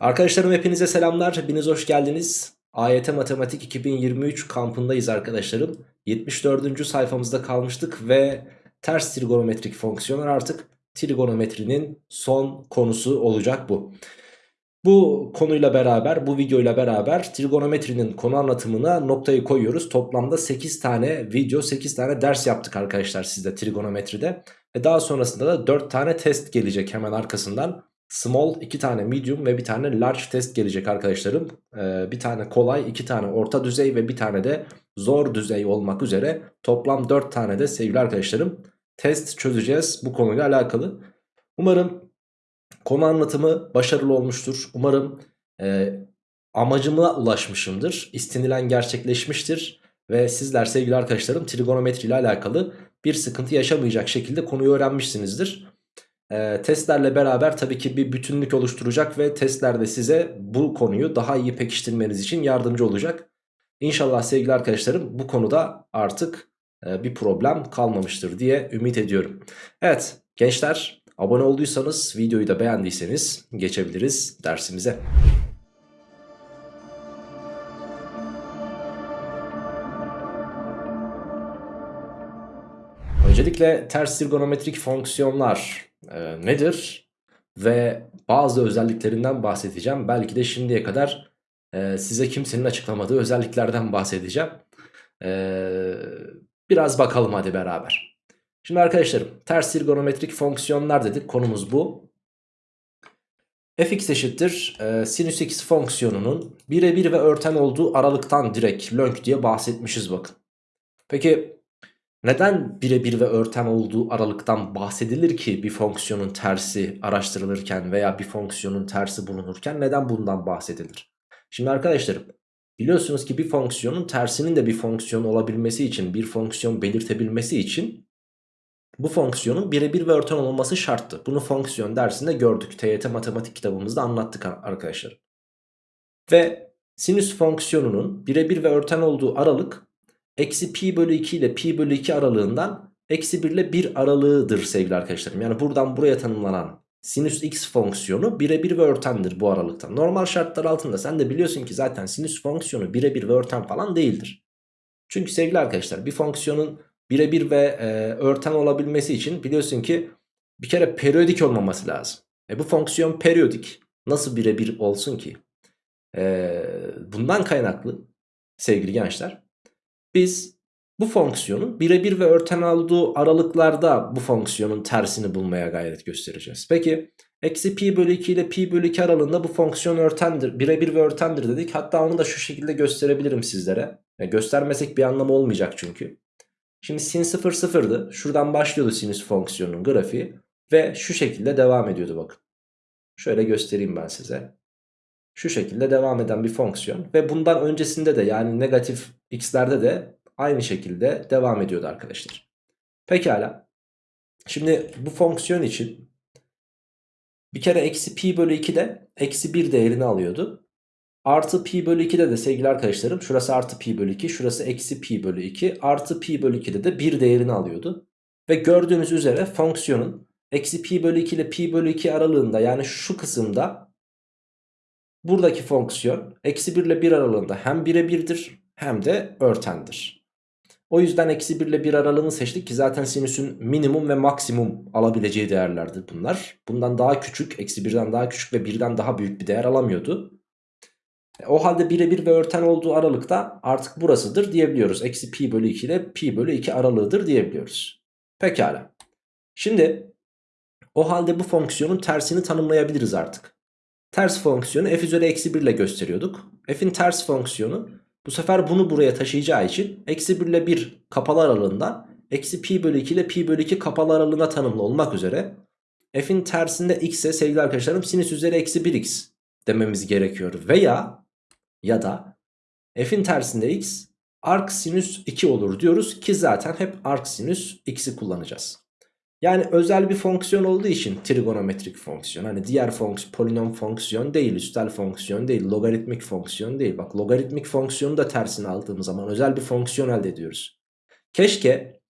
Arkadaşlarım hepinize selamlar. Hepiniz hoş geldiniz. AYT Matematik 2023 kampındayız arkadaşlarım. 74. sayfamızda kalmıştık ve ters trigonometrik fonksiyonlar artık trigonometrinin son konusu olacak bu. Bu konuyla beraber, bu videoyla beraber trigonometrinin konu anlatımına noktayı koyuyoruz. Toplamda 8 tane video, 8 tane ders yaptık arkadaşlar sizde trigonometride. Ve daha sonrasında da 4 tane test gelecek hemen arkasından. Small, 2 tane medium ve bir tane large test gelecek arkadaşlarım. Ee, bir tane kolay, 2 tane orta düzey ve bir tane de zor düzey olmak üzere. Toplam 4 tane de sevgili arkadaşlarım test çözeceğiz bu konuyla alakalı. Umarım konu anlatımı başarılı olmuştur. Umarım e, amacıma ulaşmışımdır. İstenilen gerçekleşmiştir. Ve sizler sevgili arkadaşlarım trigonometri ile alakalı bir sıkıntı yaşamayacak şekilde konuyu öğrenmişsinizdir. E, testlerle beraber tabii ki bir bütünlük oluşturacak ve testlerde size bu konuyu daha iyi pekiştirmeniz için yardımcı olacak. İnşallah sevgili arkadaşlarım bu konuda artık e, bir problem kalmamıştır diye ümit ediyorum. Evet gençler abone olduysanız videoyu da beğendiyseniz geçebiliriz dersimize. Öncelikle ters trigonometrik fonksiyonlar e, nedir? Ve bazı özelliklerinden bahsedeceğim. Belki de şimdiye kadar e, size kimsenin açıklamadığı özelliklerden bahsedeceğim. E, biraz bakalım hadi beraber. Şimdi arkadaşlarım ters trigonometrik fonksiyonlar dedik. Konumuz bu. fx eşittir e, sinüs x fonksiyonunun birebir ve örten olduğu aralıktan direkt lönk diye bahsetmişiz bakın. Peki neden birebir ve örten olduğu aralıktan bahsedilir ki bir fonksiyonun tersi araştırılırken veya bir fonksiyonun tersi bulunurken neden bundan bahsedilir? Şimdi arkadaşlarım biliyorsunuz ki bir fonksiyonun tersinin de bir fonksiyon olabilmesi için bir fonksiyon belirtebilmesi için bu fonksiyonun birebir ve örten olması şarttı. Bunu fonksiyon dersinde gördük. TYT matematik kitabımızda anlattık arkadaşlar. Ve sinüs fonksiyonunun birebir ve örten olduğu aralık eksi pi bölü 2 ile pi bölü 2 aralığından eksi 1 ile 1 aralığıdır sevgili arkadaşlarım. Yani buradan buraya tanımlanan sinüs x fonksiyonu birebir ve örtendir bu aralıktan. Normal şartlar altında sen de biliyorsun ki zaten sinüs fonksiyonu birebir ve örten falan değildir. Çünkü sevgili arkadaşlar bir fonksiyonun birebir ve e, örten olabilmesi için biliyorsun ki bir kere periyodik olmaması lazım. E bu fonksiyon periyodik. Nasıl birebir olsun ki? E, bundan kaynaklı sevgili gençler biz bu fonksiyonun birebir ve örten olduğu aralıklarda bu fonksiyonun tersini bulmaya gayret göstereceğiz. Peki eksi pi bölü 2 ile pi bölü 2 aralığında bu fonksiyon örtendir. Birebir ve örtendir dedik. Hatta onu da şu şekilde gösterebilirim sizlere. Yani göstermesek bir anlamı olmayacak çünkü. Şimdi sin 0 sıfırdı. Şuradan başlıyordu sinüs fonksiyonunun grafiği. Ve şu şekilde devam ediyordu bakın. Şöyle göstereyim ben size. Şu şekilde devam eden bir fonksiyon. Ve bundan öncesinde de yani negatif x'lerde de aynı şekilde devam ediyordu arkadaşlar. Pekala. Şimdi bu fonksiyon için bir kere eksi pi bölü 2'de eksi 1 değerini alıyordu. Artı pi bölü 2'de de sevgili arkadaşlarım şurası artı pi bölü 2 şurası eksi pi bölü 2 artı pi bölü 2'de de 1 değerini alıyordu. Ve gördüğünüz üzere fonksiyonun eksi pi bölü 2 ile pi bölü 2 aralığında yani şu kısımda buradaki fonksiyon eksi 1 ile 1 aralığında hem 1'e 1'dir hem de örtendir. O yüzden eksi 1 ile 1 aralığını seçtik ki zaten sinüsün minimum ve maksimum alabileceği değerlerdir bunlar. Bundan daha küçük, eksi 1'den daha küçük ve 1'den daha büyük bir değer alamıyordu. E, o halde birebir ve örten olduğu aralıkta artık burasıdır diyebiliyoruz. Eksi pi bölü 2 ile pi bölü 2 aralığıdır diyebiliyoruz. Pekala. Şimdi o halde bu fonksiyonun tersini tanımlayabiliriz artık. Ters fonksiyonu f üzeri eksi 1 ile gösteriyorduk. f'in ters fonksiyonu bu sefer bunu buraya taşıyacağı için eksi 1 ile 1 kapalı aralığından eksi pi bölü 2 ile pi bölü 2 kapalı aralığına tanımlı olmak üzere f'in tersinde x'e sevgili arkadaşlarım sinüs üzeri eksi 1x dememiz gerekiyor. Veya ya da f'in tersinde x arc sinüs 2 olur diyoruz ki zaten hep arc sinüs x'i kullanacağız. Yani özel bir fonksiyon olduğu için trigonometrik fonksiyon. Hani diğer fonksiyon, polinom fonksiyon değil, üstel fonksiyon değil, logaritmik fonksiyon değil. Bak logaritmik fonksiyonu da tersine aldığımız zaman özel bir fonksiyon elde ediyoruz. Keşke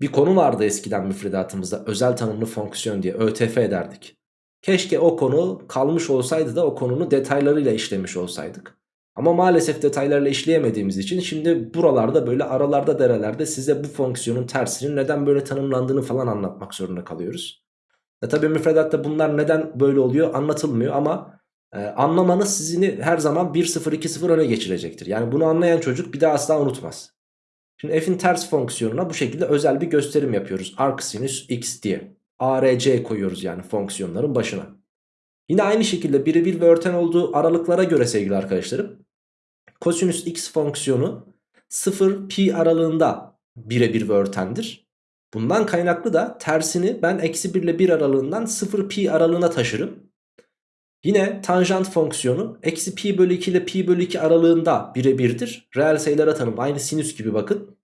bir konu vardı eskiden müfredatımızda özel tanımlı fonksiyon diye ÖTF ederdik. Keşke o konu kalmış olsaydı da o konunu detaylarıyla işlemiş olsaydık. Ama maalesef detaylarla işleyemediğimiz için şimdi buralarda böyle aralarda derelerde size bu fonksiyonun tersinin neden böyle tanımlandığını falan anlatmak zorunda kalıyoruz. E tabi müfredatta bunlar neden böyle oluyor anlatılmıyor ama e, anlamanız sizini her zaman 1-0-2-0 öne geçirecektir. Yani bunu anlayan çocuk bir daha asla unutmaz. Şimdi f'in ters fonksiyonuna bu şekilde özel bir gösterim yapıyoruz. Arcsinüs x diye. ARC koyuyoruz yani fonksiyonların başına. Yine aynı şekilde birebir ve örten olduğu aralıklara göre sevgili arkadaşlarım. Kosinüs x fonksiyonu 0 pi aralığında birebir ve örtendir. Bundan kaynaklı da tersini ben eksi 1 ile 1 aralığından 0 pi aralığına taşırım. Yine tanjant fonksiyonu eksi pi bölü 2 ile pi bölü 2 aralığında birebirdir. Reel sayılara tanım aynı sinüs gibi bakın.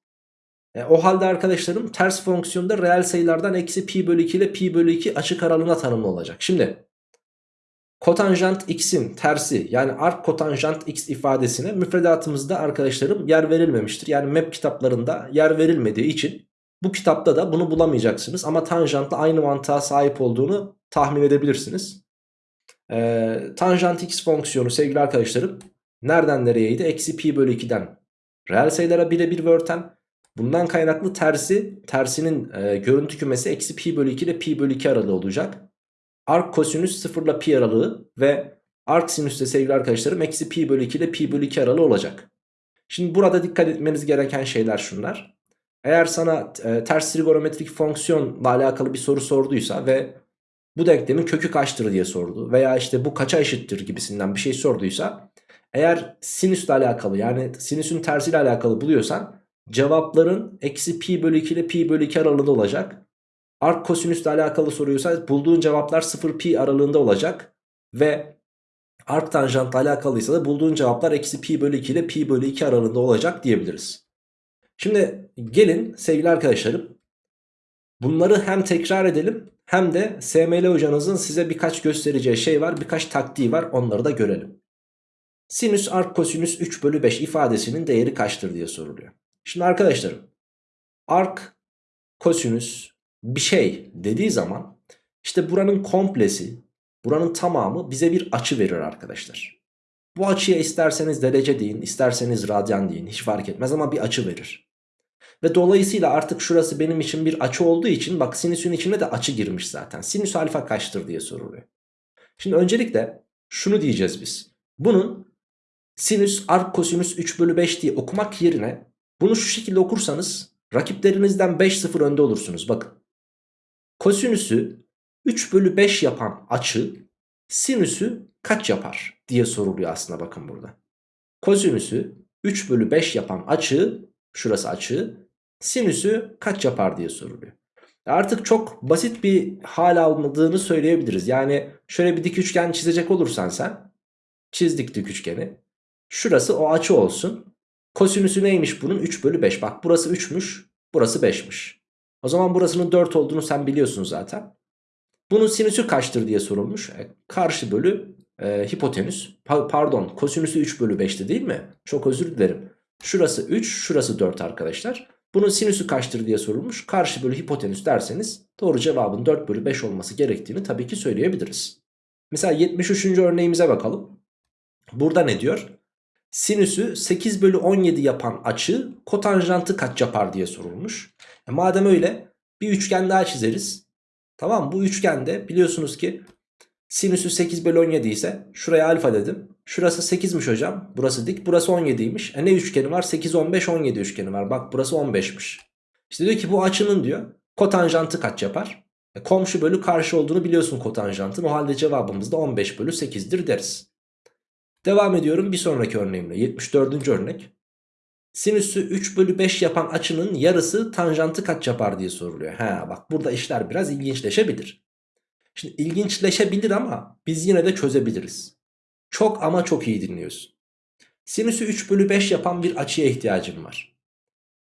E, o halde arkadaşlarım ters fonksiyonda reel sayılardan eksi pi bölü 2 ile pi bölü 2 açık aralığına tanımlı olacak. Şimdi kotanjant x'in tersi yani arc kotanjant x ifadesine müfredatımızda arkadaşlarım yer verilmemiştir. Yani map kitaplarında yer verilmediği için bu kitapta da bunu bulamayacaksınız. Ama tanjantla aynı mantığa sahip olduğunu tahmin edebilirsiniz. Ee, tanjant x fonksiyonu sevgili arkadaşlarım nereden nereyeydi? Eksi pi bölü 2'den reel sayılara birebir örten. Bundan kaynaklı tersi tersinin e, görüntü kümesi eksi pi bölü 2 ile pi bölü 2 aralığı olacak. Arc kosinüs 0 ile pi aralığı ve arc sinüs de sevgili arkadaşlarım eksi pi bölü 2 ile pi bölü 2 aralığı olacak. Şimdi burada dikkat etmeniz gereken şeyler şunlar. Eğer sana e, ters trigonometrik fonksiyonla alakalı bir soru sorduysa ve bu denklemin kökü kaçtır diye sordu veya işte bu kaça eşittir gibisinden bir şey sorduysa eğer sinüsle alakalı yani sinüsün tersiyle alakalı buluyorsan cevapların eksi pi bölü 2 ile pi bölü 2 aralığında olacak. Arc kosinüsle alakalı soruyorsa bulduğun cevaplar 0 pi aralığında olacak ve arc tanjantla alakalıysa da bulduğun cevaplar eksi pi bölü 2 ile pi bölü 2 aralığında olacak diyebiliriz. Şimdi gelin sevgili arkadaşlarım bunları hem tekrar edelim hem de SML hocanızın size birkaç göstereceği şey var birkaç taktiği var onları da görelim. Sinüs arc kosinüs 3 bölü 5 ifadesinin değeri kaçtır diye soruluyor. Şimdi arkadaşlarım arc kosinüs bir şey dediği zaman işte buranın komplesi buranın tamamı bize bir açı verir arkadaşlar. Bu açıya isterseniz derece deyin isterseniz radyan deyin hiç fark etmez ama bir açı verir. Ve dolayısıyla artık şurası benim için bir açı olduğu için bak sinüsün içine de açı girmiş zaten. Sinüs alfa kaçtır diye soruluyor. Şimdi öncelikle şunu diyeceğiz biz. Bunun sinüs arc kosinüs 3 bölü 5 diye okumak yerine bunu şu şekilde okursanız rakiplerinizden 5-0 önde olursunuz. Bakın. Kosinüsü 3 bölü 5 yapan açı sinüsü kaç yapar diye soruluyor aslında bakın burada. Kosinüsü 3 bölü 5 yapan açı şurası açı sinüsü kaç yapar diye soruluyor. Artık çok basit bir hal almadığını söyleyebiliriz. Yani şöyle bir dik üçgen çizecek olursan sen çizdik dik üçgeni. Şurası o açı olsun. Kosinüsü neymiş bunun? 3 bölü 5. Bak burası 3'müş. Burası 5'miş. O zaman burasının 4 olduğunu sen biliyorsun zaten. Bunun sinüsü kaçtır diye sorulmuş. E, karşı bölü e, hipotenüs. Pa pardon kosinüsü 3 bölü 5'ti değil mi? Çok özür dilerim. Şurası 3 şurası 4 arkadaşlar. Bunun sinüsü kaçtır diye sorulmuş. Karşı bölü hipotenüs derseniz doğru cevabın 4 bölü 5 olması gerektiğini tabii ki söyleyebiliriz. Mesela 73. örneğimize bakalım. Burada ne diyor? Sinüsü 8 bölü 17 yapan açı kotanjantı kaç yapar diye sorulmuş. E madem öyle bir üçgen daha çizeriz. Tamam bu üçgende biliyorsunuz ki sinüsü 8 bölü 17 ise şuraya alfa dedim. Şurası 8'miş hocam. Burası dik. Burası 17'ymiş. E ne üçgeni var? 8, 15, 17 üçgeni var. Bak burası 15'miş. İşte diyor ki bu açının diyor kotanjantı kaç yapar? E komşu bölü karşı olduğunu biliyorsun kotanjantın. O halde cevabımız da 15 bölü 8'dir deriz. Devam ediyorum bir sonraki örneğimle. 74. örnek. Sinüsü 3 bölü 5 yapan açının yarısı tanjantı kaç yapar diye soruluyor. Ha bak burada işler biraz ilginçleşebilir. Şimdi ilginçleşebilir ama biz yine de çözebiliriz. Çok ama çok iyi dinliyorsun. Sinüsü 3 bölü 5 yapan bir açıya ihtiyacım var.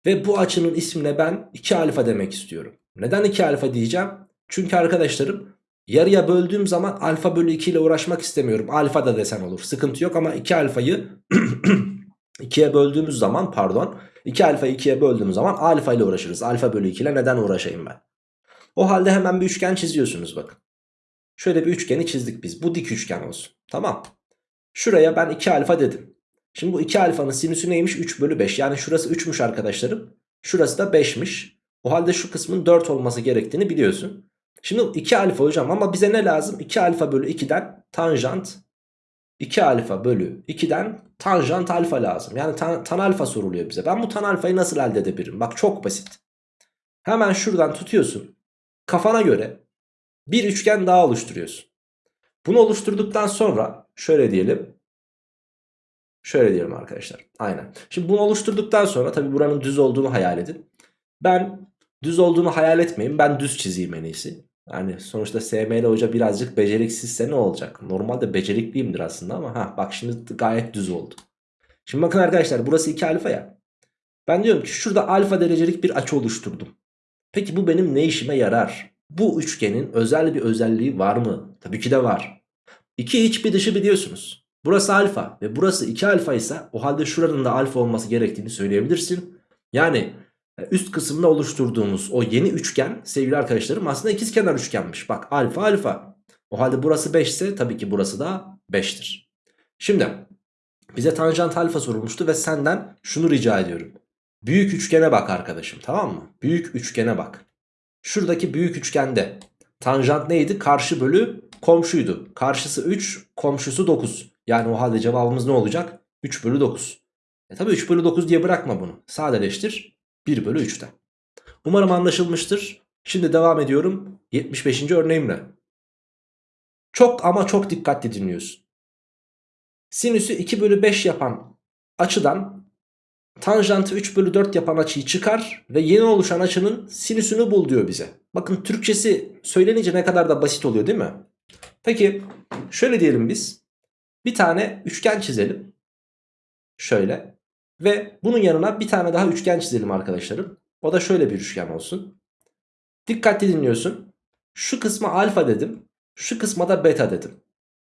Ve bu açının ismine ben 2 alfa demek istiyorum. Neden 2 alfa diyeceğim? Çünkü arkadaşlarım yarıya böldüğüm zaman alfa bölü 2 ile uğraşmak istemiyorum. Alfa da desen olur sıkıntı yok ama 2 alfayı 2'ye böldüğümüz zaman pardon 2 alfayı 2'ye böldüğüm zaman alfa ile uğraşırız. Alfa bölü 2 ile neden uğraşayım ben? O halde hemen bir üçgen çiziyorsunuz bakın. Şöyle bir üçgeni çizdik biz. Bu dik üçgen olsun. Tamam. Şuraya ben 2 alfa dedim. Şimdi bu 2 alfanın sinüsü neymiş? 3 bölü 5. Yani şurası 3'müş arkadaşlarım. Şurası da 5'miş. O halde şu kısmın 4 olması gerektiğini biliyorsun. Şimdi 2 alfa hocam ama bize ne lazım? 2 alfa bölü 2'den tanjant 2 alfa bölü 2'den tanjant alfa lazım. Yani tan, tan alfa soruluyor bize. Ben bu tan alfayı nasıl elde edebilirim? Bak çok basit. Hemen şuradan tutuyorsun. Kafana göre bir üçgen daha oluşturuyorsun. Bunu oluşturduktan sonra şöyle diyelim. Şöyle diyelim arkadaşlar. Aynen. Şimdi bunu oluşturduktan sonra tabi buranın düz olduğunu hayal edin. Ben düz olduğunu hayal etmeyin. Ben düz çizeyim en iyisi. Yani sonuçta SML hoca birazcık beceriksizse ne olacak? Normalde becerikliyimdir aslında ama ha bak şimdi gayet düz oldu. Şimdi bakın arkadaşlar burası 2 alfa ya. Ben diyorum ki şurada alfa derecelik bir açı oluşturdum. Peki bu benim ne işime yarar? Bu üçgenin özel bir özelliği var mı? Tabii ki de var. 2 iç bir dışı biliyorsunuz. Burası alfa ve burası 2 alfa ise o halde şuranın da alfa olması gerektiğini söyleyebilirsin. Yani üst kısımda oluşturduğumuz o yeni üçgen sevgili arkadaşlarım aslında ikizkenar üçgenmiş. Bak alfa alfa. O halde burası 5 ise tabii ki burası da 5'tir. Şimdi bize tanjant alfa sorulmuştu ve senden şunu rica ediyorum. Büyük üçgene bak arkadaşım tamam mı? Büyük üçgene bak. Şuradaki büyük üçgende tanjant neydi? Karşı bölü komşuydu. Karşısı 3, komşusu 9. Yani o halde cevabımız ne olacak? 3 bölü 9. E tabi 3 bölü 9 diye bırakma bunu. Sadeleştir 1 bölü 3'ten. Umarım anlaşılmıştır. Şimdi devam ediyorum 75. örneğimle. Çok ama çok dikkatli dinliyorsun. Sinüsü 2 bölü 5 yapan açıdan tanjantı 3 bölü 4 yapan açıyı çıkar ve yeni oluşan açının sinüsünü bul diyor bize. Bakın Türkçesi söylenince ne kadar da basit oluyor değil mi? Peki şöyle diyelim biz. Bir tane üçgen çizelim. Şöyle. Ve bunun yanına bir tane daha üçgen çizelim arkadaşlarım. O da şöyle bir üçgen olsun. Dikkatli dinliyorsun. Şu kısma alfa dedim. Şu kısma da beta dedim.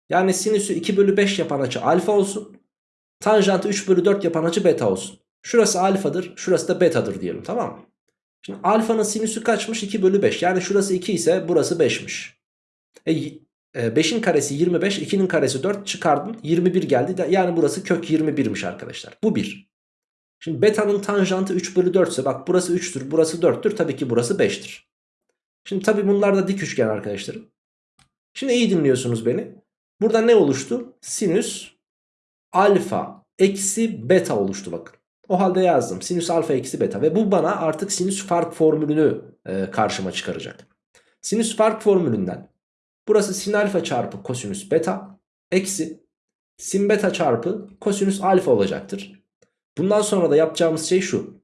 Yani sinüsü 2 bölü 5 yapan açı alfa olsun. Tanjantı 3 bölü 4 yapan açı beta olsun. Şurası alfadır. Şurası da betadır diyelim tamam mı? Şimdi alfanın sinüsü kaçmış? 2 bölü 5. Yani şurası 2 ise burası 5'miş. E, 5'in karesi 25, 2'nin karesi 4 çıkardın 21 geldi. Yani burası kök 21'miş arkadaşlar. Bu 1. Şimdi beta'nın tanjantı 3 bölü 4 ise bak burası 3'tür burası 4'tür tabii ki burası 5'tir. Şimdi tabii bunlar da dik üçgen arkadaşlarım. Şimdi iyi dinliyorsunuz beni. Burada ne oluştu? Sinüs alfa eksi beta oluştu bakın. O halde yazdım sinüs alfa eksi beta ve bu bana artık sinüs fark formülünü e, karşıma çıkaracak. Sinüs fark formülünden burası sin alfa çarpı kosinüs beta eksi sin beta çarpı kosinüs alfa olacaktır. Bundan sonra da yapacağımız şey şu.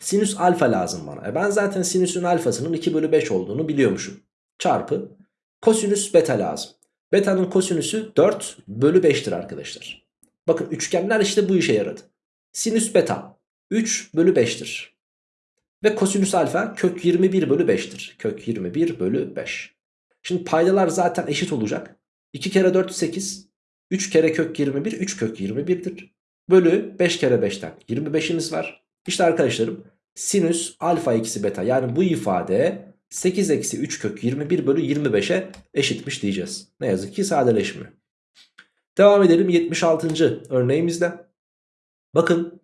Sinüs alfa lazım bana. E ben zaten sinüsün alfasının 2 bölü 5 olduğunu biliyormuşum. Çarpı kosinüs beta lazım. Beta'nın kosinüsü 4 bölü 5'tir arkadaşlar. Bakın üçgenler işte bu işe yaradı. Sinüs beta 3 bölü 5'tir. Ve kosinüs alfa kök 21 bölü 5'tir. Kök 21 bölü 5. Şimdi paydalar zaten eşit olacak. 2 kere 4 8. 3 kere kök 21 3 kök 21'dir. Bölü 5 kere 5'ten 25'imiz var. İşte arkadaşlarım sinüs alfa eksi beta yani bu ifade 8 eksi 3 kök 21 bölü 25'e eşitmiş diyeceğiz. Ne yazık ki sadeleşmiyor. Devam edelim 76. örneğimizde. Bakın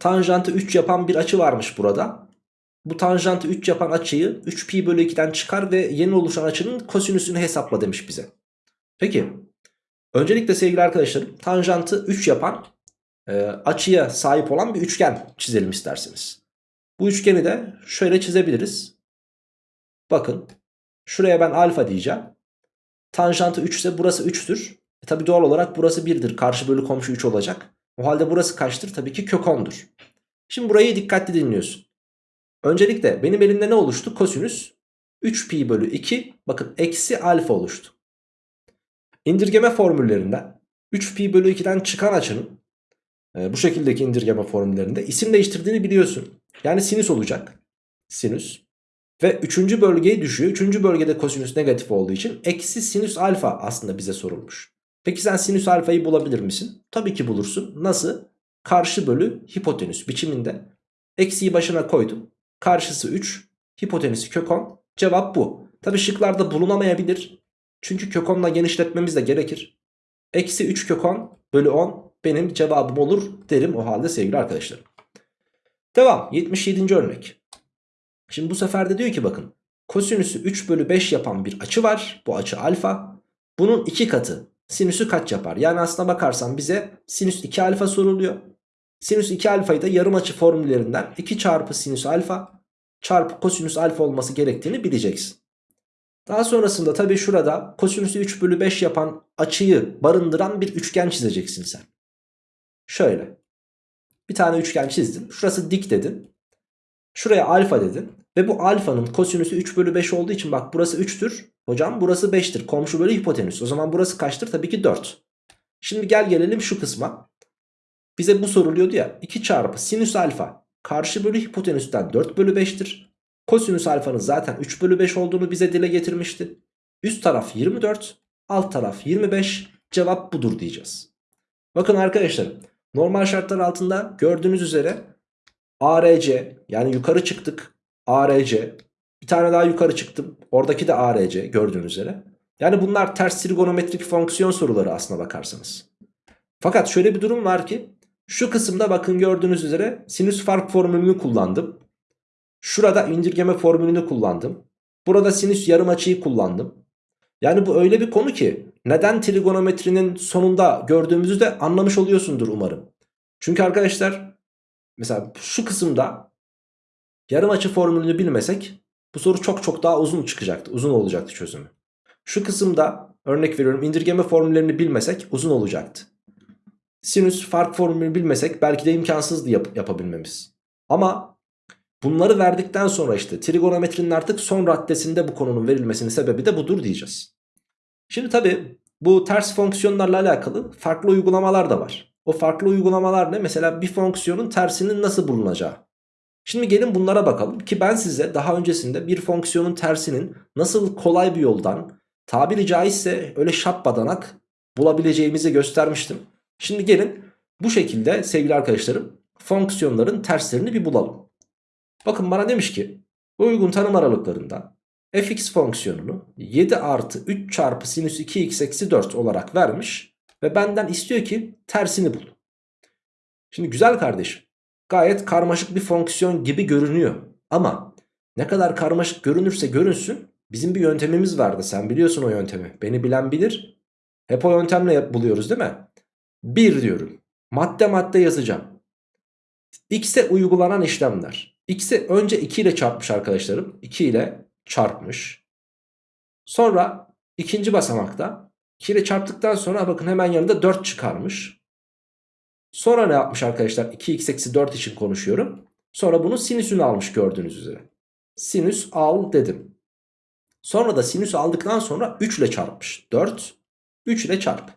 tanjantı 3 yapan bir açı varmış burada. Bu tanjantı 3 yapan açıyı 3 pi bölü 2'den çıkar ve yeni oluşan açının kosinüsünü hesapla demiş bize. Peki öncelikle sevgili arkadaşlarım tanjantı 3 yapan e, açıya sahip olan bir üçgen çizelim isterseniz. Bu üçgeni de şöyle çizebiliriz. Bakın şuraya ben alfa diyeceğim. Tanjantı 3 ise burası 3'tür. E tabi doğal olarak burası 1'dir. Karşı bölü komşu 3 olacak. O halde burası kaçtır? Tabii ki kök 10'dur. Şimdi burayı dikkatli dinliyorsun. Öncelikle benim elimde ne oluştu? Kosinüs 3 pi bölü 2 bakın eksi alfa oluştu. İndirgeme formüllerinden 3 pi bölü 2'den çıkan açının e, bu şekildeki indirgeme formüllerinde isim değiştirdiğini biliyorsun. Yani sinüs olacak. Sinüs. Ve 3. bölgeye düşüyor. 3. bölgede kosinüs negatif olduğu için eksi sinüs alfa aslında bize sorulmuş. Peki sen sinüs alfayı bulabilir misin? Tabii ki bulursun. Nasıl? Karşı bölü hipotenüs biçiminde. Eksiyi başına koydum. Karşısı 3. Hipotenüsü kök 10. Cevap bu. Tabii şıklarda bulunamayabilir. Çünkü kök 10'la genişletmemiz de gerekir. Eksi 3 kök 10 bölü 10 benim cevabım olur derim o halde sevgili arkadaşlarım. Devam 77. örnek. Şimdi bu sefer de diyor ki bakın kosinüsü 3 bölü 5 yapan bir açı var. Bu açı alfa. Bunun 2 katı sinüsü kaç yapar? Yani aslına bakarsan bize sinüs 2 alfa soruluyor. Sinüs 2 alfayı da yarım açı formüllerinden 2 çarpı sinüs alfa çarpı kosinüs alfa olması gerektiğini bileceksin. Daha sonrasında tabii şurada kosinüsü 3 bölü 5 yapan açıyı barındıran bir üçgen çizeceksin sen. Şöyle. Bir tane üçgen çizdin. Şurası dik dedin. Şuraya alfa dedin. Ve bu alfanın kosinüsü 3 bölü 5 olduğu için bak burası 3'tür. Hocam burası 5'tir. Komşu bölü hipotenüs. O zaman burası kaçtır? Tabii ki 4. Şimdi gel gelelim şu kısma. Bize bu soruluyordu ya. 2 çarpı sinüs alfa karşı bölü hipotenüsten 4 bölü 5'tir. Kosinüs alfanın zaten 3 bölü 5 olduğunu bize dile getirmişti. Üst taraf 24, alt taraf 25. Cevap budur diyeceğiz. Bakın arkadaşlar normal şartlar altında gördüğünüz üzere ARC yani yukarı çıktık ARC bir tane daha yukarı çıktım oradaki de ARC gördüğünüz üzere. Yani bunlar ters trigonometrik fonksiyon soruları aslına bakarsanız. Fakat şöyle bir durum var ki şu kısımda bakın gördüğünüz üzere sinüs fark formülünü kullandım. Şurada indirgeme formülünü kullandım. Burada sinüs yarım açıyı kullandım. Yani bu öyle bir konu ki neden trigonometrinin sonunda gördüğümüzü de anlamış oluyorsundur umarım. Çünkü arkadaşlar mesela şu kısımda yarım açı formülünü bilmesek bu soru çok çok daha uzun çıkacaktı. Uzun olacaktı çözümü. Şu kısımda örnek veriyorum indirgeme formüllerini bilmesek uzun olacaktı. Sinüs fark formülünü bilmesek belki de imkansızdı yap yapabilmemiz. Ama bunları verdikten sonra işte trigonometrinin artık son raddesinde bu konunun verilmesinin sebebi de budur diyeceğiz. Şimdi tabi bu ters fonksiyonlarla alakalı farklı uygulamalar da var. O farklı uygulamalar ne? Mesela bir fonksiyonun tersinin nasıl bulunacağı. Şimdi gelin bunlara bakalım ki ben size daha öncesinde bir fonksiyonun tersinin nasıl kolay bir yoldan tabiri caizse öyle şapbadanak bulabileceğimizi göstermiştim. Şimdi gelin bu şekilde sevgili arkadaşlarım fonksiyonların terslerini bir bulalım. Bakın bana demiş ki uygun tanım aralıklarında fx fonksiyonunu 7 artı 3 çarpı sinüs 2x eksi 4 olarak vermiş ve benden istiyor ki tersini bul. Şimdi güzel kardeşim gayet karmaşık bir fonksiyon gibi görünüyor ama ne kadar karmaşık görünürse görünsün bizim bir yöntemimiz vardı. Sen biliyorsun o yöntemi beni bilen bilir. Hep o yöntemle buluyoruz değil mi? 1 diyorum madde madde yazacağım. X'e uygulanan işlemler. X'e önce 2 ile çarpmış arkadaşlarım. 2 ile çarpmış. Sonra ikinci basamakta 2 ile çarptıktan sonra bakın hemen yanında 4 çıkarmış. Sonra ne yapmış arkadaşlar? 2x eksi 4 için konuşuyorum. Sonra bunun sinüsünü almış gördüğünüz üzere. Sinüs al dedim. Sonra da sinüs aldıktan sonra 3 ile çarpmış. 4, 3 ile çarp.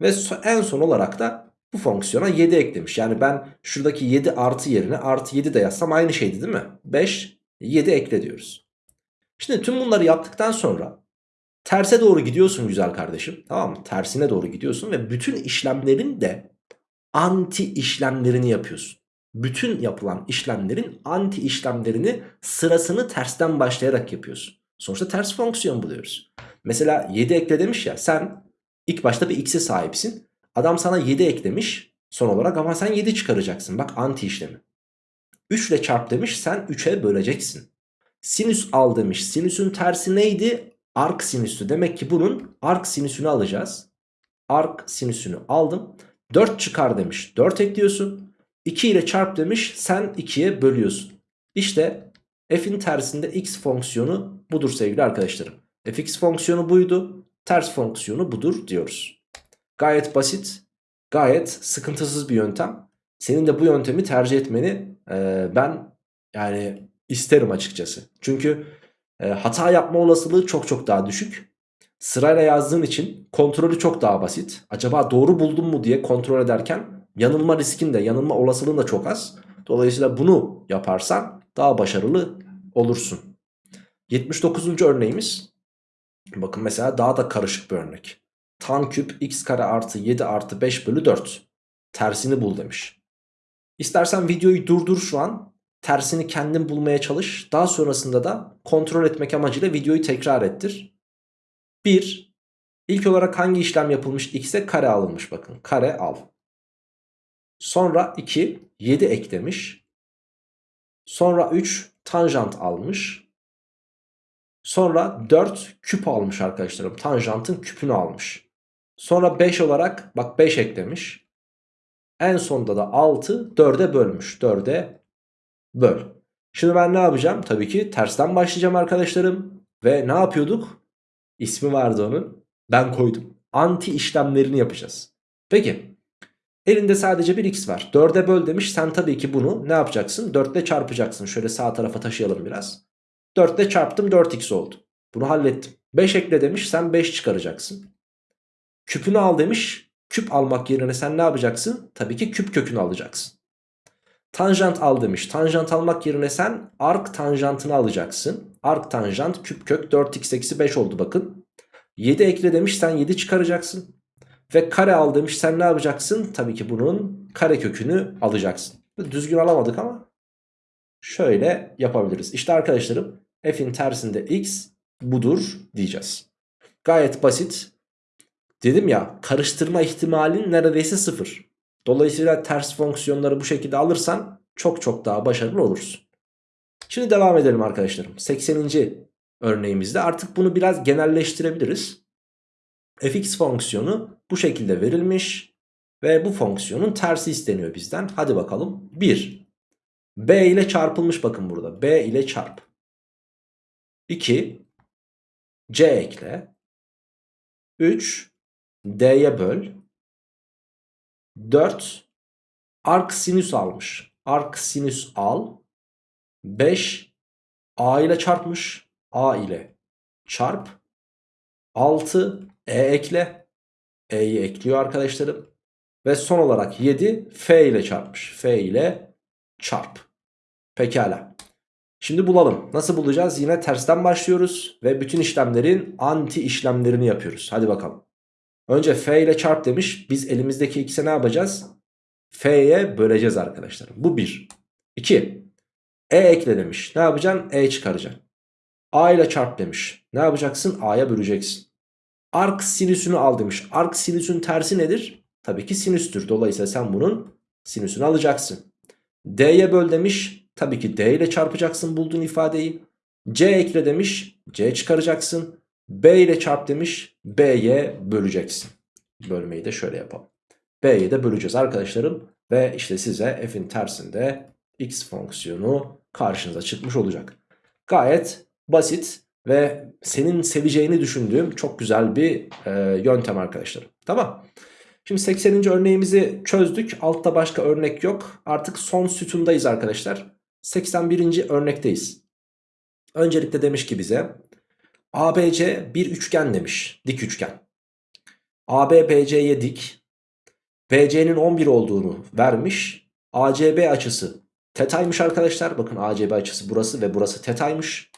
Ve en son olarak da bu fonksiyona 7 eklemiş. Yani ben şuradaki 7 artı yerine artı 7 de yazsam aynı şeydi değil mi? 5, 7 ekle diyoruz. Şimdi tüm bunları yaptıktan sonra terse doğru gidiyorsun güzel kardeşim. Tamam mı? Tersine doğru gidiyorsun ve bütün işlemlerin de anti işlemlerini yapıyorsun. Bütün yapılan işlemlerin anti işlemlerini sırasını tersten başlayarak yapıyorsun. Sonuçta ters fonksiyon buluyoruz. Mesela 7 ekle demiş ya sen ilk başta bir x'e sahipsin. Adam sana 7 eklemiş son olarak ama sen 7 çıkaracaksın. Bak anti işlemi. 3 ile çarp demiş sen 3'e böleceksin. Sinüs al demiş. Sinüsün tersi neydi? Ark sinüsü. Demek ki bunun ark sinüsünü alacağız. Ark sinüsünü aldım. 4 çıkar demiş. 4 ekliyorsun. 2 ile çarp demiş. Sen 2'ye bölüyorsun. İşte f'in tersinde x fonksiyonu budur sevgili arkadaşlarım. fx fonksiyonu buydu. Ters fonksiyonu budur diyoruz. Gayet basit. Gayet sıkıntısız bir yöntem. Senin de bu yöntemi tercih etmeni e, ben yani isterim açıkçası. Çünkü e, hata yapma olasılığı çok çok daha düşük. Sırayla yazdığın için kontrolü çok daha basit. Acaba doğru buldum mu diye kontrol ederken yanılma riskin de yanılma olasılığın da çok az. Dolayısıyla bunu yaparsan daha başarılı olursun. 79. örneğimiz. Bakın mesela daha da karışık bir örnek. Tan küp x kare artı 7 artı 5 bölü 4. Tersini bul demiş. İstersen videoyu durdur şu an. Tersini kendin bulmaya çalış. Daha sonrasında da kontrol etmek amacıyla videoyu tekrar ettir. 1. İlk olarak hangi işlem yapılmış? X'e kare alınmış bakın. Kare al. Sonra 2. 7 eklemiş. Sonra 3. Tanjant almış. Sonra 4 küp almış arkadaşlarım. Tanjantın küpünü almış. Sonra 5 olarak bak 5 eklemiş. En sonunda da 6 4'e bölmüş. 4'e böl. Şimdi ben ne yapacağım? Tabii ki tersten başlayacağım arkadaşlarım. Ve ne yapıyorduk? İsmi vardı onun. Ben koydum. Anti işlemlerini yapacağız. Peki. Elinde sadece bir x var. 4'e böl demiş. Sen tabii ki bunu ne yapacaksın? 4 ile çarpacaksın. Şöyle sağ tarafa taşıyalım biraz. 4 ile çarptım 4x oldu. Bunu hallettim. 5 ekle demiş. Sen 5 çıkaracaksın. Küpünü al demiş. Küp almak yerine sen ne yapacaksın? Tabii ki küp kökünü alacaksın. Tanjant al demiş. Tanjant almak yerine sen ark tanjantını alacaksın. Ark tanjant küp kök 4x eksi 5 oldu bakın. 7 ekle demiş sen 7 çıkaracaksın. Ve kare al demiş sen ne yapacaksın? Tabii ki bunun kare kökünü alacaksın. Düzgün alamadık ama şöyle yapabiliriz. İşte arkadaşlarım f'in tersinde x budur diyeceğiz. Gayet basit. Dedim ya karıştırma ihtimalin neredeyse sıfır. Dolayısıyla ters fonksiyonları bu şekilde alırsan çok çok daha başarılı olursun. Şimdi devam edelim arkadaşlarım. 80. örneğimizde artık bunu biraz genelleştirebiliriz. fx fonksiyonu bu şekilde verilmiş ve bu fonksiyonun tersi isteniyor bizden. Hadi bakalım. 1. b ile çarpılmış bakın burada. b ile çarp. 2. c ekle. 3. d'ye böl. 4 ark sinüs almış. Ark sinüs al. 5 a ile çarpmış. a ile çarp. 6 e ekle. e'yi ekliyor arkadaşlarım. Ve son olarak 7 f ile çarpmış. f ile çarp. Pekala. Şimdi bulalım. Nasıl bulacağız? Yine tersten başlıyoruz. Ve bütün işlemlerin anti işlemlerini yapıyoruz. Hadi bakalım. Önce f ile çarp demiş. Biz elimizdeki x'e ne yapacağız? f'ye böleceğiz arkadaşlar. Bu 1. 2. e ekle demiş. Ne yapacaksın? e çıkaracaksın. a ile çarp demiş. Ne yapacaksın? a'ya böleceksin. Ark sinüsünü al demiş. Ark sinüsün tersi nedir? Tabii ki sinüstür. Dolayısıyla sen bunun sinüsünü alacaksın. d'ye böl demiş. Tabii ki d ile çarpacaksın bulduğun ifadeyi. c ekle demiş. c çıkaracaksın. B ile çarp demiş. B'ye böleceksin. Bölmeyi de şöyle yapalım. B'ye de böleceğiz arkadaşlarım. Ve işte size f'in tersinde x fonksiyonu karşınıza çıkmış olacak. Gayet basit ve senin seveceğini düşündüğüm çok güzel bir e, yöntem arkadaşlarım. Tamam. Şimdi 80. örneğimizi çözdük. Altta başka örnek yok. Artık son sütundayız arkadaşlar. 81. örnekteyiz. Öncelikle demiş ki bize ABC bir üçgen demiş. Dik üçgen. AB BC'ye dik. BC'nin 11 olduğunu vermiş. ACB açısı tetaymış arkadaşlar. Bakın ACB açısı burası ve burası tetaymış.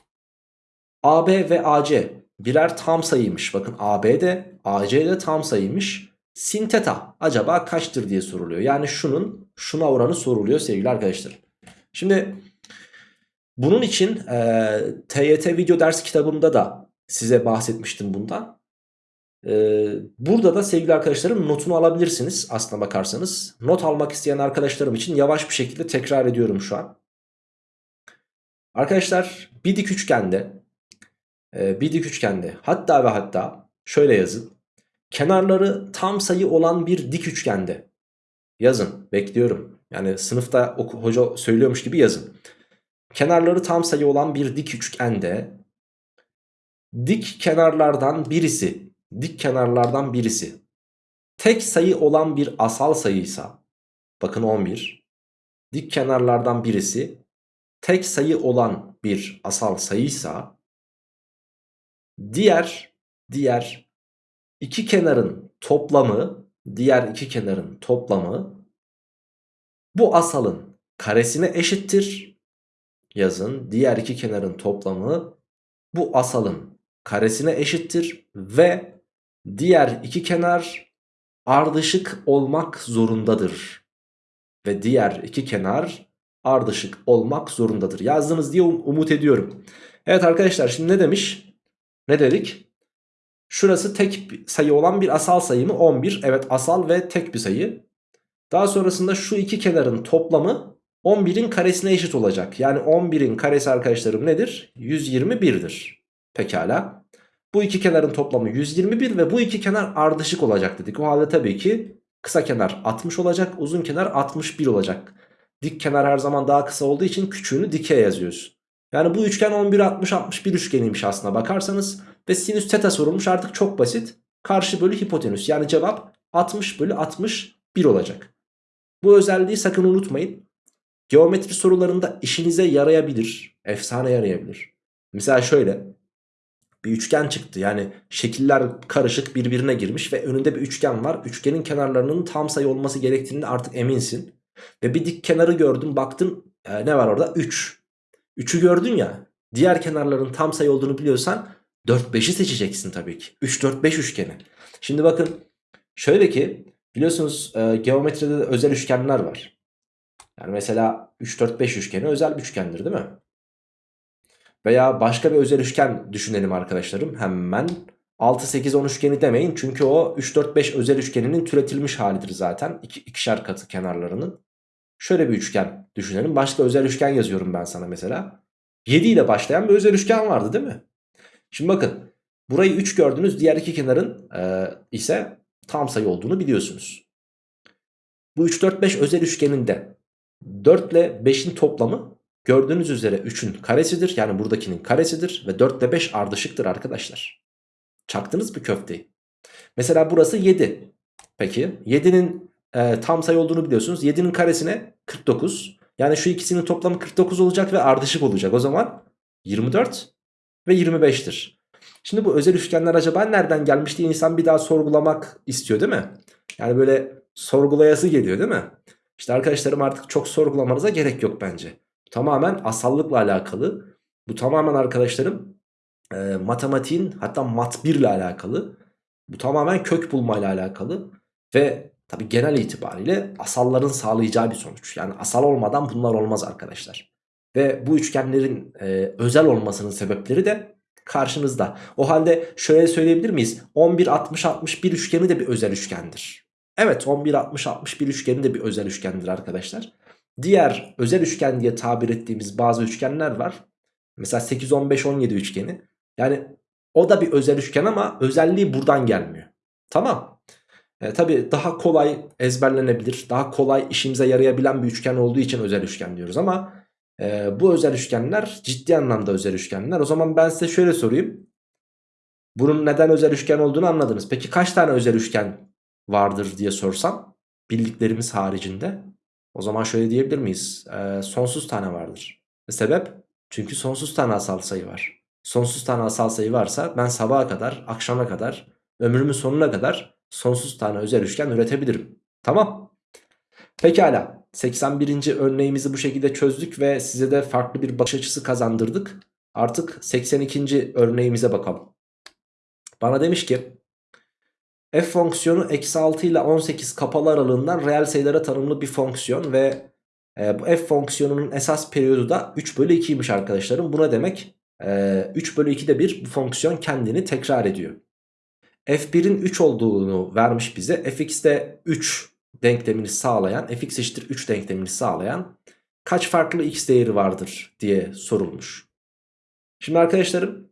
AB ve AC birer tam sayıymış. Bakın AB de AC de tam sayıymış. Sin teta acaba kaçtır diye soruluyor. Yani şunun şuna oranı soruluyor sevgili arkadaşlar. Şimdi bunun için e, TYT video ders kitabımda da size bahsetmiştim bundan. Ee, burada da sevgili arkadaşlarım notunu alabilirsiniz aslına bakarsanız. Not almak isteyen arkadaşlarım için yavaş bir şekilde tekrar ediyorum şu an. Arkadaşlar bir dik üçgende e, bir dik üçgende hatta ve hatta şöyle yazın. Kenarları tam sayı olan bir dik üçgende yazın bekliyorum. Yani sınıfta hoca söylüyormuş gibi yazın. Kenarları tam sayı olan bir dik üçgende dik kenarlardan birisi dik kenarlardan birisi. Tek sayı olan bir asal sayıysa bakın 11 dik kenarlardan birisi tek sayı olan bir asal sayıysa diğer diğer iki kenarın toplamı diğer iki kenarın toplamı bu asalın karesine eşittir. Yazın diğer iki kenarın toplamı bu asalın karesine eşittir ve diğer iki kenar ardışık olmak zorundadır. Ve diğer iki kenar ardışık olmak zorundadır. Yazdınız diye um umut ediyorum. Evet arkadaşlar şimdi ne demiş? Ne dedik? Şurası tek sayı olan bir asal sayı mı? 11. Evet asal ve tek bir sayı. Daha sonrasında şu iki kenarın toplamı 11'in karesine eşit olacak. Yani 11'in karesi arkadaşlarım nedir? 121'dir. Pekala. Bu iki kenarın toplamı 121 ve bu iki kenar ardışık olacak dedik. O halde tabii ki kısa kenar 60 olacak, uzun kenar 61 olacak. Dik kenar her zaman daha kısa olduğu için küçüğünü dikeye yazıyoruz. Yani bu üçgen 11 60 61 üçgeniymiş aslına bakarsanız ve sinüs teta sorulmuş artık çok basit. Karşı bölü hipotenüs yani cevap 60 bölü 61 olacak. Bu özelliği sakın unutmayın. Geometri sorularında işinize yarayabilir. Efsane yarayabilir. Mesela şöyle bir üçgen çıktı. Yani şekiller karışık birbirine girmiş ve önünde bir üçgen var. Üçgenin kenarlarının tam sayı olması gerektiğini artık eminsin. Ve bir dik kenarı gördün baktın e, ne var orada? 3. 3'ü gördün ya diğer kenarların tam sayı olduğunu biliyorsan 4-5'i seçeceksin tabii ki. 3-4-5 üçgeni. Şimdi bakın şöyle ki biliyorsunuz e, geometride de özel üçgenler var. Yani mesela 3-4-5 üçgeni özel bir üçgendir değil mi? Veya başka bir özel üçgen düşünelim arkadaşlarım. Hemen 6-8-10 üçgeni demeyin. Çünkü o 3-4-5 özel üçgeninin türetilmiş halidir zaten. İki, ikişer katı kenarlarının. Şöyle bir üçgen düşünelim. Başka özel üçgen yazıyorum ben sana mesela. 7 ile başlayan bir özel üçgen vardı değil mi? Şimdi bakın. Burayı 3 gördünüz. Diğer iki kenarın e, ise tam sayı olduğunu biliyorsunuz. Bu 3-4-5 özel üçgeninde 4 ile 5'in toplamı gördüğünüz üzere 3'ün karesidir. Yani buradakinin karesidir. Ve 4 ile 5 ardışıktır arkadaşlar. Çaktınız mı köfteyi? Mesela burası 7. Peki 7'nin e, tam sayı olduğunu biliyorsunuz. 7'nin karesine 49. Yani şu ikisinin toplamı 49 olacak ve ardışık olacak. O zaman 24 ve 25'tir. Şimdi bu özel üçgenler acaba nereden gelmiş diye insan bir daha sorgulamak istiyor değil mi? Yani böyle sorgulayası geliyor değil mi? İşte arkadaşlarım artık çok sorgulamanıza gerek yok bence. Tamamen asallıkla alakalı. Bu tamamen arkadaşlarım e, matematiğin hatta mat 1 ile alakalı. Bu tamamen kök bulma ile alakalı. Ve tabi genel itibariyle asalların sağlayacağı bir sonuç. Yani asal olmadan bunlar olmaz arkadaşlar. Ve bu üçgenlerin e, özel olmasının sebepleri de karşınızda. O halde şöyle söyleyebilir miyiz? 11-60-61 üçgeni de bir özel üçgendir. Evet 11-60-61 üçgeni de bir özel üçgendir arkadaşlar. Diğer özel üçgen diye tabir ettiğimiz bazı üçgenler var. Mesela 8-15-17 üçgeni. Yani o da bir özel üçgen ama özelliği buradan gelmiyor. Tamam. E, tabii daha kolay ezberlenebilir. Daha kolay işimize yarayabilen bir üçgen olduğu için özel üçgen diyoruz ama e, bu özel üçgenler ciddi anlamda özel üçgenler. O zaman ben size şöyle sorayım. Bunun neden özel üçgen olduğunu anladınız. Peki kaç tane özel üçgen vardır diye sorsam bildiklerimiz haricinde o zaman şöyle diyebilir miyiz? E, sonsuz tane vardır. E, sebep? Çünkü sonsuz tane asal sayı var. Sonsuz tane asal sayı varsa ben sabaha kadar, akşama kadar, ömrümün sonuna kadar sonsuz tane özel üçgen üretebilirim. Tamam. Pekala. 81. örneğimizi bu şekilde çözdük ve size de farklı bir bakış açısı kazandırdık. Artık 82. örneğimize bakalım. Bana demiş ki f fonksiyonu eksi 6 ile 18 kapalı aralığından reel sayılara tanımlı bir fonksiyon ve e, bu f fonksiyonunun esas periyodu da 3 bölü 2'ymiş arkadaşlarım. Buna demek e, 3 bölü 2'de bir bu fonksiyon kendini tekrar ediyor. f1'in 3 olduğunu vermiş bize. fx'de 3 denklemini sağlayan fx eşittir 3 denklemini sağlayan kaç farklı x değeri vardır diye sorulmuş. Şimdi arkadaşlarım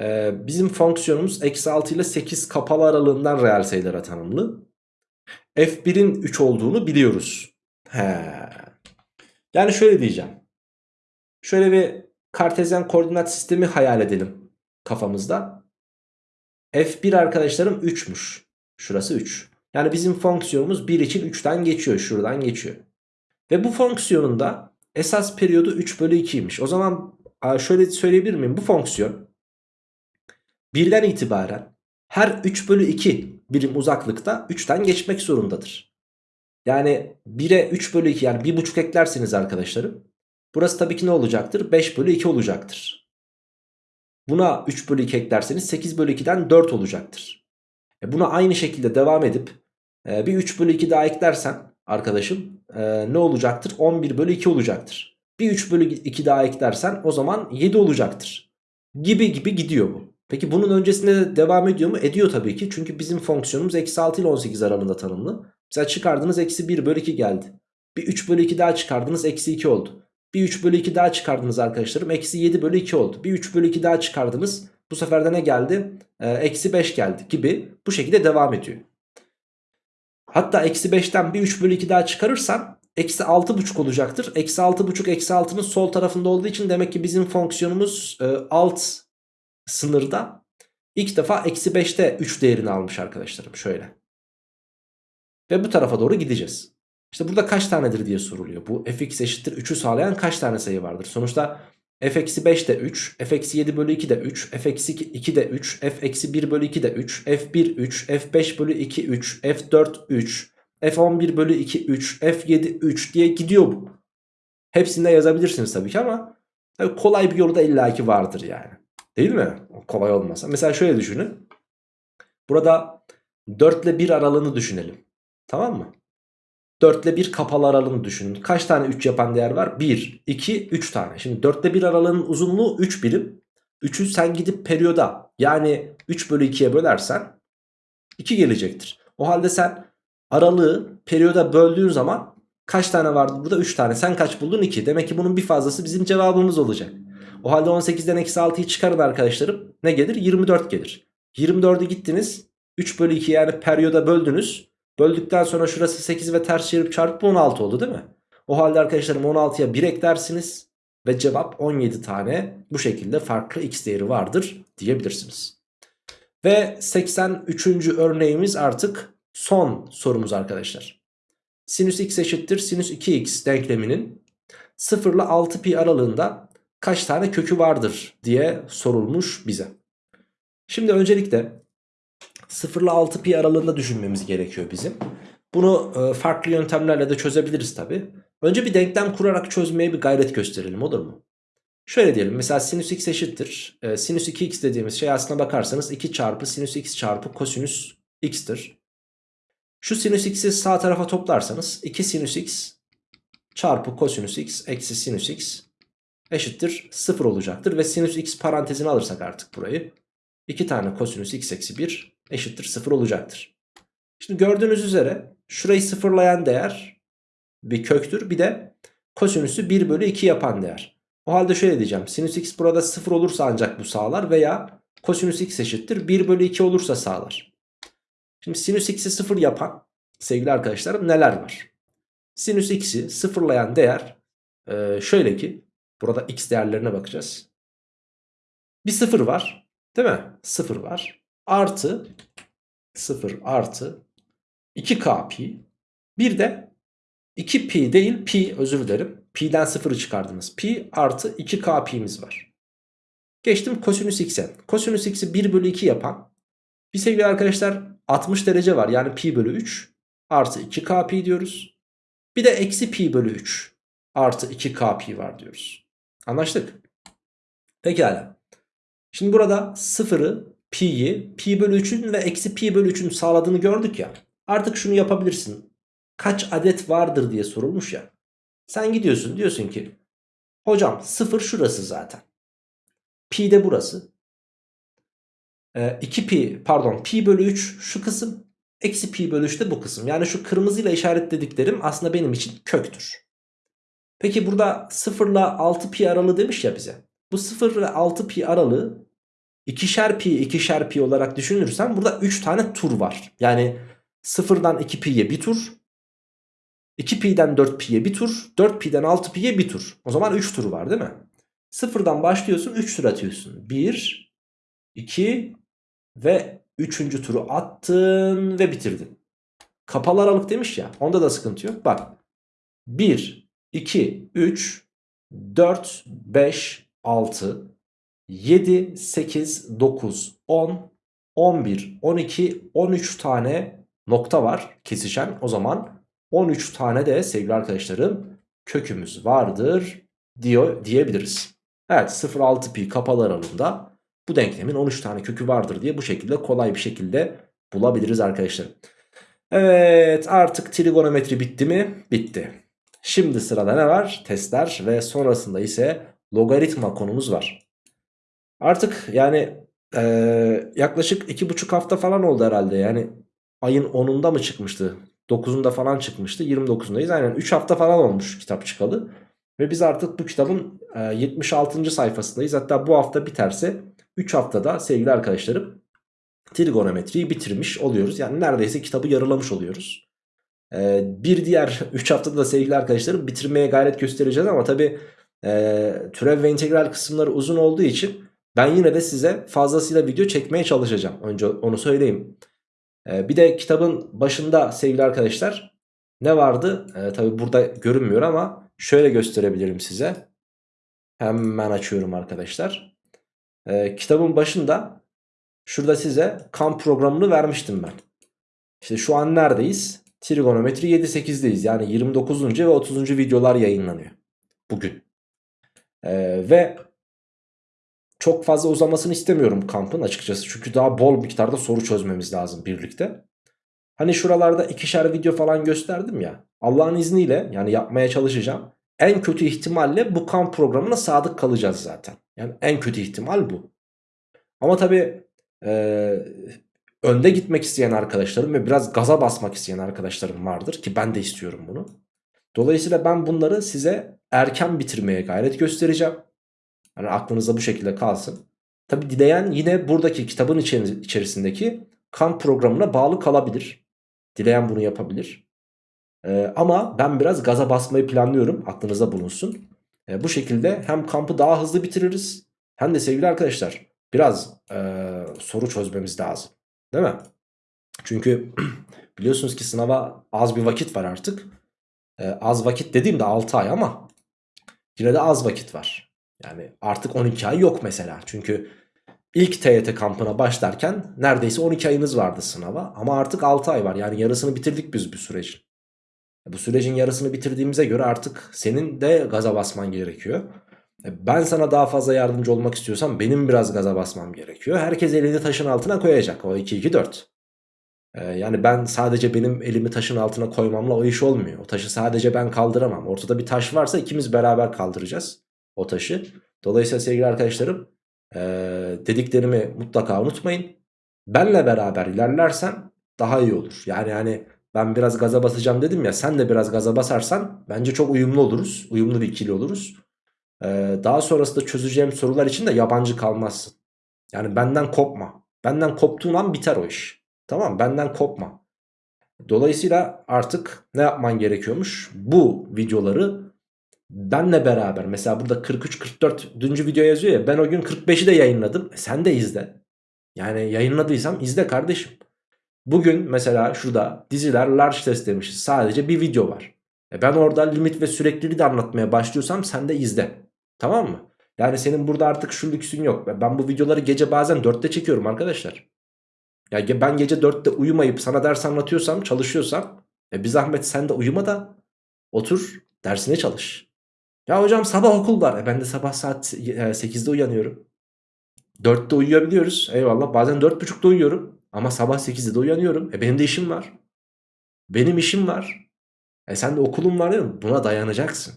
ee, bizim fonksiyonumuz eksi 6 ile 8 kapalı aralığından reel sayılara tanımlı. F1'in 3 olduğunu biliyoruz. He. Yani şöyle diyeceğim. Şöyle bir kartezyen koordinat sistemi hayal edelim kafamızda. F1 arkadaşlarım 3'müş. Şurası 3. Yani bizim fonksiyonumuz 1 için 3'ten geçiyor. Şuradan geçiyor. Ve bu fonksiyonun da esas periyodu 3 bölü 2'ymiş. O zaman şöyle söyleyebilir miyim? Bu fonksiyon birden itibaren her 3 bölü 2 birim uzaklıkta 3'ten geçmek zorundadır. Yani 1'e 3 bölü 2 yani 1,5 eklerseniz arkadaşlarım. Burası tabii ki ne olacaktır? 5 bölü 2 olacaktır. Buna 3 bölü 2 eklerseniz 8 bölü 2'den 4 olacaktır. E buna aynı şekilde devam edip e, bir 3 bölü 2 daha eklersen arkadaşım e, ne olacaktır? 11 bölü 2 olacaktır. Bir 3 bölü 2 daha eklersen o zaman 7 olacaktır. Gibi gibi gidiyor bu. Peki bunun öncesinde de devam ediyor mu? Ediyor tabii ki. Çünkü bizim fonksiyonumuz eksi 6 ile 18 aralığında tanımlı. Mesela çıkardınız eksi 1 bölü 2 geldi. Bir 3 bölü 2 daha çıkardınız eksi 2 oldu. Bir 3 bölü 2 daha çıkardınız arkadaşlarım. Eksi 7 bölü 2 oldu. Bir 3 bölü 2 daha çıkardınız. Bu sefer de ne geldi? Ee, eksi 5 geldi gibi bu şekilde devam ediyor. Hatta eksi 5'ten bir 3 bölü 2 daha çıkarırsam eksi 6,5 olacaktır. Eksi 6,5 eksi 6'nın sol tarafında olduğu için demek ki bizim fonksiyonumuz e, alt sınırda ilk defa eksi 5'te 3 değerini almış arkadaşlarım şöyle. Ve bu tarafa doğru gideceğiz. İşte burada kaç tanedir diye soruluyor. Bu fx eşittir 3'ü sağlayan kaç tane sayı vardır? Sonuçta f eksi 5 de 3, f eksi 7 bölü 2 de 3, f eksi 2 de 3, f eksi 1 bölü 2 de 3, f1 3, f5 bölü 2 3, f4 3, f11 bölü 2 3, f7 3 diye gidiyor bu. Hepsini yazabilirsiniz tabii ki ama kolay bir yolu da illaki vardır yani. Değil mi? Kolay olmasa. Mesela şöyle düşünün. Burada 4 ile 1 aralığını düşünelim. Tamam mı? 4 ile 1 kapalı aralığını düşünün. Kaç tane 3 yapan değer var? 1, 2, 3 tane. Şimdi 4 ile 1 aralığının uzunluğu 3 birim. 3'ü sen gidip periyoda yani 3 bölü 2'ye bölersen 2 gelecektir. O halde sen aralığı periyoda böldüğün zaman kaç tane vardı burada? 3 tane. Sen kaç buldun? 2. Demek ki bunun bir fazlası bizim cevabımız olacak. O halde 18'den eksi 6'yı çıkarın arkadaşlarım. Ne gelir? 24 gelir. 24'ü gittiniz. 3 bölü 2 yani periyoda böldünüz. Böldükten sonra şurası 8 ve ters çevirip çarpıp 16 oldu değil mi? O halde arkadaşlarım 16'ya 1 eklersiniz. Ve cevap 17 tane bu şekilde farklı x değeri vardır diyebilirsiniz. Ve 83. örneğimiz artık son sorumuz arkadaşlar. Sinüs x eşittir sinüs 2x denkleminin 0 ile 6 pi aralığında kaç tane kökü vardır diye sorulmuş bize. Şimdi öncelikle 0 ile 6 pi aralığında düşünmemiz gerekiyor bizim. Bunu e, farklı yöntemlerle de çözebiliriz tabi. Önce bir denklem kurarak çözmeye bir gayret gösterelim olur mu? Şöyle diyelim mesela sinüs x eşittir. E, sinüs 2x dediğimiz şey aslına bakarsanız 2 çarpı sinüs x çarpı kosinüs x'tir. Şu sinüs x'i sağ tarafa toplarsanız 2 sinüs x çarpı kosinüs x eksi sinüs x eşittir 0 olacaktır. Ve sinüs x parantezini alırsak artık burayı 2 tane kosinüs x eksi 1 eşittir 0 olacaktır. Şimdi gördüğünüz üzere şurayı sıfırlayan değer bir köktür. Bir de kosinüsü 1 bölü 2 yapan değer. O halde şöyle diyeceğim. Sinüs x burada 0 olursa ancak bu sağlar veya kosinüs x eşittir 1 bölü 2 olursa sağlar. Şimdi sinüs x'i 0 yapan sevgili arkadaşlarım neler var? Sinüs x'i sıfırlayan değer şöyle ki burada x değerlerine bakacağız. Bir 0 var değil mi? 0 var. Artı 0 artı 2k pi. Bir de 2 pi değil pi özür dilerim. Pi'den 0'ı çıkardınız. Pi artı 2k pi'miz var. Geçtim kosinüs x'e. Kosinüs x'i 1 bölü 2 yapan bir sevgili arkadaşlar 60 derece var. Yani pi bölü 3 artı 2k pi diyoruz. Bir de eksi pi bölü 3 artı 2k pi var diyoruz. Anlaştık. Pekala. Şimdi burada 0'ı pi'yi pi bölü 3'ün ve eksi pi bölü 3'ün sağladığını gördük ya. Artık şunu yapabilirsin. Kaç adet vardır diye sorulmuş ya. Sen gidiyorsun diyorsun ki hocam 0 şurası zaten. Pi de burası. Ee, 2 pi pardon pi bölü 3 şu kısım. Eksi pi bölü 3 de bu kısım. Yani şu kırmızıyla işaretlediklerim aslında benim için köktür. Peki burada 0 ile 6 pi aralığı demiş ya bize. Bu 0 ile 6 pi aralığı ikişer pi ikişer pi olarak düşünürsem burada 3 tane tur var. Yani 0'dan 2 pi'ye bir tur. 2 pi'den 4 pi'ye bir tur. 4 pi'den 6 pi'ye bir tur. O zaman 3 tur var değil mi? 0'dan başlıyorsun 3 tur atıyorsun. 1, 2 ve 3. turu attın ve bitirdin. Kapalı aralık demiş ya onda da sıkıntı yok. Bak 1, 2, 3, 4, 5, 6, 7, 8, 9, 10, 11, 12, 13 tane nokta var kesişen. O zaman 13 tane de sevgili arkadaşlarım kökümüz vardır diyor diyebiliriz. Evet 0,6 pi kapalı aralığında bu denklemin 13 tane kökü vardır diye bu şekilde kolay bir şekilde bulabiliriz arkadaşlar. Evet artık trigonometri bitti mi? Bitti. Şimdi sırada ne var? Testler ve sonrasında ise logaritma konumuz var. Artık yani Ee, yaklaşık iki buçuk hafta falan oldu herhalde. Yani ayın 10'unda mı çıkmıştı? 9'unda falan çıkmıştı. 29'undayız. Aynen 3 hafta falan olmuş kitap çıkalı. Ve biz artık bu kitabın e, 76. sayfasındayız. Hatta bu hafta biterse 3 haftada sevgili arkadaşlarım trigonometriyi bitirmiş oluyoruz. Yani neredeyse kitabı yarılamış oluyoruz. Ee, bir diğer 3 haftada da sevgili arkadaşlarım bitirmeye gayret göstereceğiz ama tabi e, türev ve integral kısımları uzun olduğu için ben yine de size fazlasıyla video çekmeye çalışacağım. Önce onu söyleyeyim. Ee, bir de kitabın başında sevgili arkadaşlar ne vardı? Ee, tabi burada görünmüyor ama şöyle gösterebilirim size. Hemen açıyorum arkadaşlar. Ee, kitabın başında şurada size kamp programını vermiştim ben. İşte şu an neredeyiz? Trigonometri 7-8'deyiz. Yani 29. ve 30. videolar yayınlanıyor. Bugün. Ee, ve çok fazla uzamasını istemiyorum kampın açıkçası. Çünkü daha bol miktarda soru çözmemiz lazım birlikte. Hani şuralarda ikişer video falan gösterdim ya. Allah'ın izniyle yani yapmaya çalışacağım. En kötü ihtimalle bu kamp programına sadık kalacağız zaten. Yani en kötü ihtimal bu. Ama tabii e, önde gitmek isteyen arkadaşlarım ve biraz gaza basmak isteyen arkadaşlarım vardır ki ben de istiyorum bunu. Dolayısıyla ben bunları size erken bitirmeye gayret göstereceğim. Yani aklınızda bu şekilde kalsın. Tabi dileyen yine buradaki kitabın içerisindeki kamp programına bağlı kalabilir. Dileyen bunu yapabilir. Ee, ama ben biraz gaza basmayı planlıyorum. Aklınızda bulunsun. Ee, bu şekilde hem kampı daha hızlı bitiririz. Hem de sevgili arkadaşlar biraz e, soru çözmemiz lazım. Değil mi? Çünkü biliyorsunuz ki sınava az bir vakit var artık. Ee, az vakit dediğimde 6 ay ama yine de az vakit var. Yani artık 12 ay yok mesela. Çünkü ilk TYT kampına başlarken neredeyse 12 ayınız vardı sınava. Ama artık 6 ay var. Yani yarısını bitirdik biz bu sürecin. Bu sürecin yarısını bitirdiğimize göre artık senin de gaza basman gerekiyor. E, ben sana daha fazla yardımcı olmak istiyorsam benim biraz gaza basmam gerekiyor. Herkes elini taşın altına koyacak. O 2-2-4. Ee, yani ben sadece benim elimi taşın altına koymamla o iş olmuyor. O taşı sadece ben kaldıramam. Ortada bir taş varsa ikimiz beraber kaldıracağız o taşı. Dolayısıyla sevgili arkadaşlarım ee, dediklerimi mutlaka unutmayın. Benle beraber ilerlersen daha iyi olur. Yani hani ben biraz gaza basacağım dedim ya sen de biraz gaza basarsan bence çok uyumlu oluruz. Uyumlu bir ikili oluruz. Daha sonrasında çözeceğim sorular için de yabancı kalmazsın. Yani benden kopma. Benden koptuğun an biter o iş. Tamam benden kopma. Dolayısıyla artık ne yapman gerekiyormuş? Bu videoları benle beraber mesela burada 43-44. video yazıyor ya ben o gün 45'i de yayınladım. E sen de izle. Yani yayınladıysam izle kardeşim. Bugün mesela şurada diziler large test demişiz. Sadece bir video var. E ben orada limit ve sürekliliği de anlatmaya başlıyorsam sen de izle. Tamam mı? Yani senin burada artık şu lüksün yok. Ben bu videoları gece bazen 4'te çekiyorum arkadaşlar. Ya ben gece 4'te uyumayıp sana ders anlatıyorsam, çalışıyorsam e bir zahmet sen de uyuma da otur dersine çalış. Ya hocam sabah okul var. E ben de sabah saat 8'de uyanıyorum. 4'te uyuyabiliyoruz. Eyvallah. Bazen 4.30'da uyuyorum. Ama sabah 8'de de uyanıyorum. E benim de işim var. Benim işim var. E sen de okulun var değil mi? Buna dayanacaksın.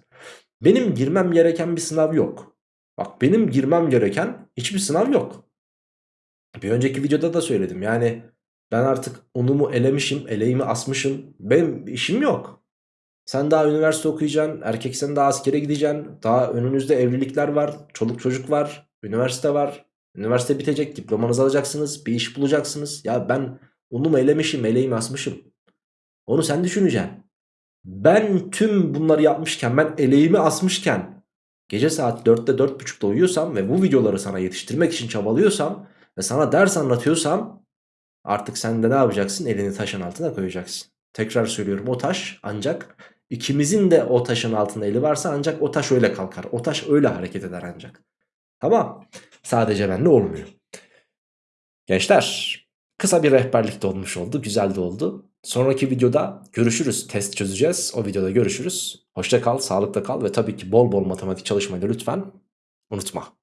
Benim girmem gereken bir sınav yok. Bak benim girmem gereken hiçbir sınav yok. Bir önceki videoda da söyledim. Yani ben artık unumu elemişim, eleğimi asmışım. Benim işim yok. Sen daha üniversite okuyacaksın, erkeksen daha askere gideceksin. Daha önünüzde evlilikler var, çoluk çocuk var, üniversite var. Üniversite bitecek, diplomanızı alacaksınız, bir iş bulacaksınız. Ya ben unumu elemişim, eleğimi asmışım. Onu sen düşüneceksin. Ben tüm bunları yapmışken, ben eleğimi asmışken gece saat 4'te 4.30'da uyuyorsam ve bu videoları sana yetiştirmek için çabalıyorsam ve sana ders anlatıyorsam artık sen de ne yapacaksın? Elini taşın altına koyacaksın. Tekrar söylüyorum o taş ancak ikimizin de o taşın altında eli varsa ancak o taş öyle kalkar. O taş öyle hareket eder ancak. Tamam. Sadece bende olmuyor. Gençler kısa bir rehberlik de olmuş oldu. Güzel de oldu. Sonraki videoda görüşürüz. Test çözeceğiz. O videoda görüşürüz. Hoşça kal, sağlıkta kal ve tabii ki bol bol matematik çalışmayı da lütfen unutma.